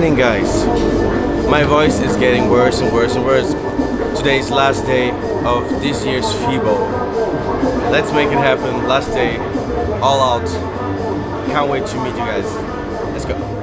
morning guys. My voice is getting worse and worse and worse. Today's last day of this year's FIBO. Let's make it happen. Last day, all out. Can't wait to meet you guys. Let's go.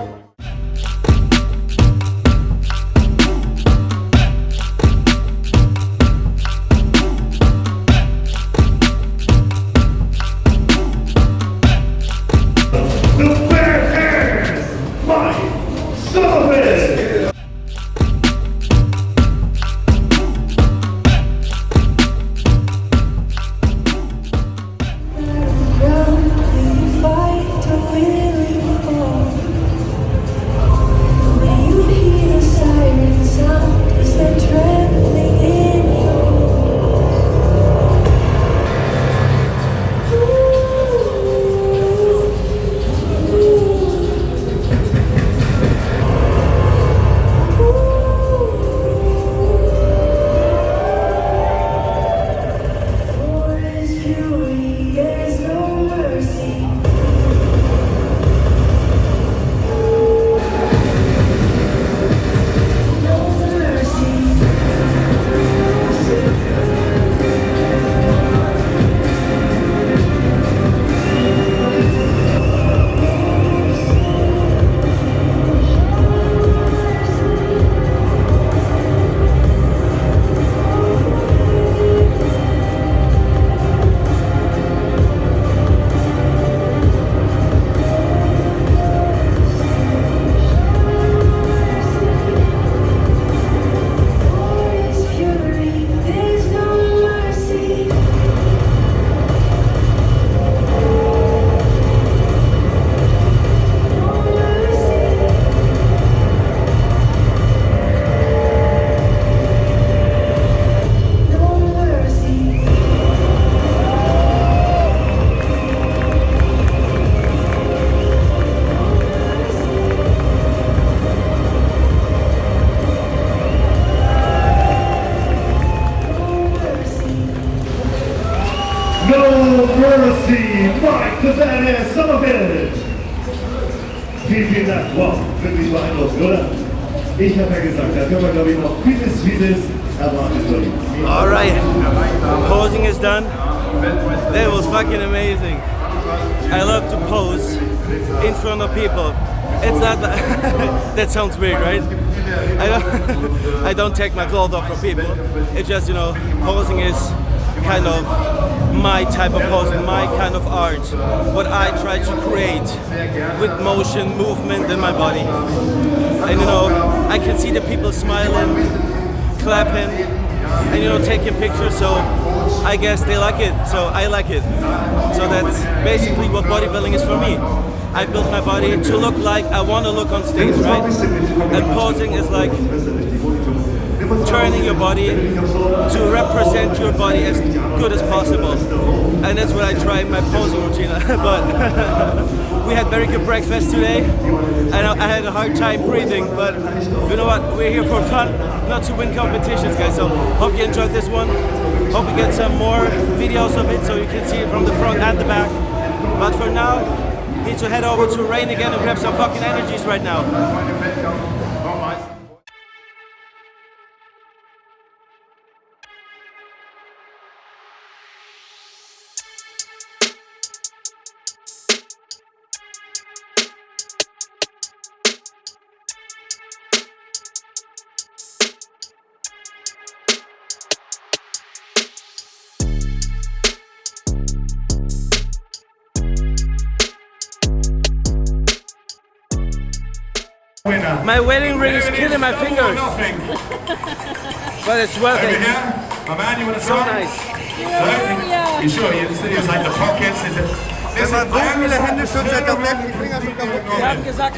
Sullivan. Vielen, vielen Dank. Wow, wirklich oder? Ich habe ja gesagt, da können wir, glaube ich, noch vieles, vieles erwarten. Alright, posing is done. That was fucking amazing. I love to pose in front of people. It's not that, that sounds weird, right? I don't, I don't take my clothes off for people. It's just, you know, posing is kind of my type of posing, my kind of art. What I try to create with motion, movement in my body. And you know, I can see the people smiling, clapping, and you know taking pictures so I guess they like it so I like it so that's basically what bodybuilding is for me I built my body to look like I want to look on stage right and posing is like turning your body to represent your body as good as possible. And that's what I try in my posing routine. But we had very good breakfast today and I had a hard time breathing but you know what? We're here for fun not to win competitions guys. So hope you enjoyed this one. Hope you get some more videos of it so you can see it from the front and the back. But for now need to head over to rain again and grab some fucking energies right now Winner. my wedding ring is killing my fingers but it's worth Over it here, my man, you want to so try? nice No? You sure? You see, it's like the pockets? Is it? Listen, I understand the wir haben gesagt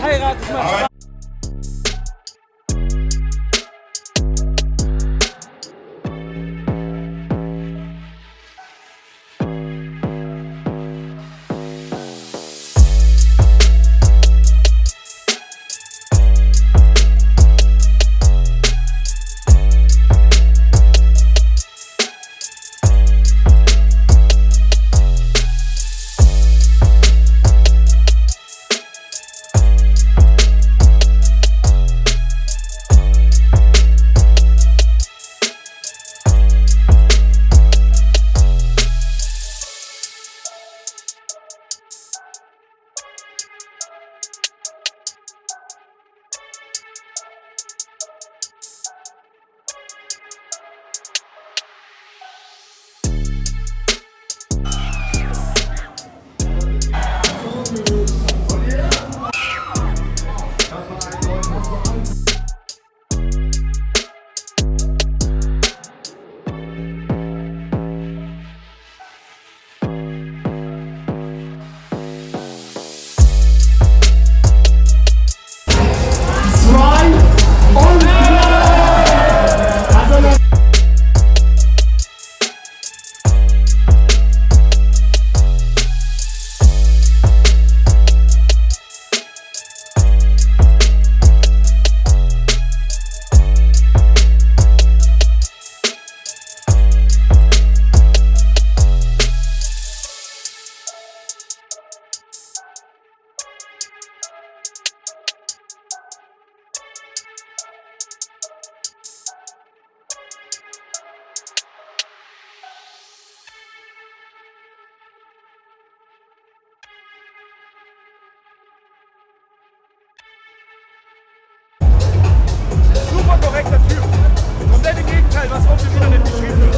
was auf dem Internet geschrieben wird.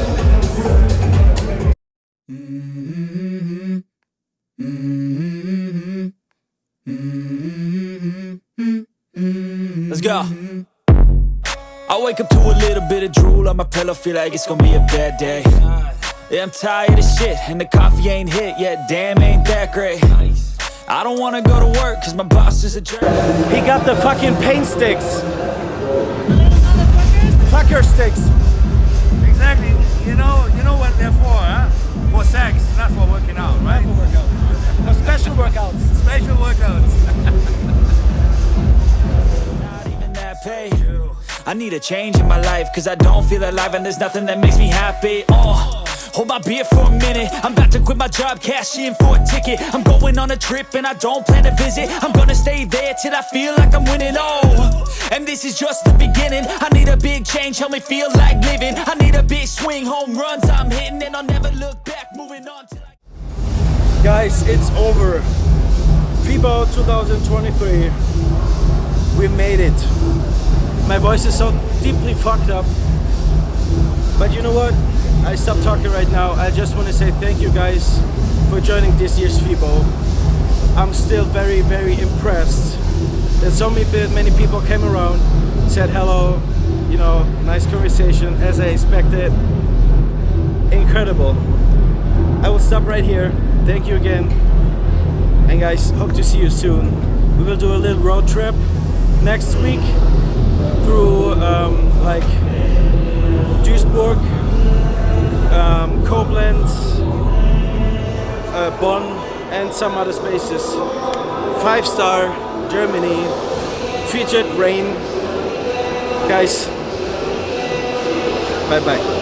Let's go. I wake up to a little bit of drool on my pillow, feel like it's gonna be a bad day. Yeah, I'm tired of shit, and the coffee ain't hit yet, damn, ain't that great. I don't wanna go to work, cause my boss is a jerk. He got the fucking paint sticks. Fucker sticks. Exactly. You know, you know what they're for, huh? For sex, not for working out, right? Not For workouts. No special workouts. Special workouts. not even that pay. I need a change in my life, cause I don't feel alive and there's nothing that makes me happy. Oh, hold my beer for a minute. I'm about to quit my job, cash in for a ticket. I'm going on a trip and I don't plan to visit. I'm gonna stay there till I feel like I'm winning. Oh, and this is just the beginning. I need a big change, help me feel like living. I need a big swing, home runs I'm hitting, and I'll never look back. Moving on Guys, it's over. FIBO 2023. We made it. My voice is so deeply fucked up. But you know what? I stop talking right now. I just want to say thank you guys for joining this year's FIBO. I'm still very, very impressed that so many, many people came around, said hello, you know, nice conversation as I expected. Incredible. I will stop right here. Thank you again. And guys, hope to see you soon. We will do a little road trip next week through um, like Duisburg, Bonn, and some other spaces. Five star Germany, featured rain. Guys, bye bye.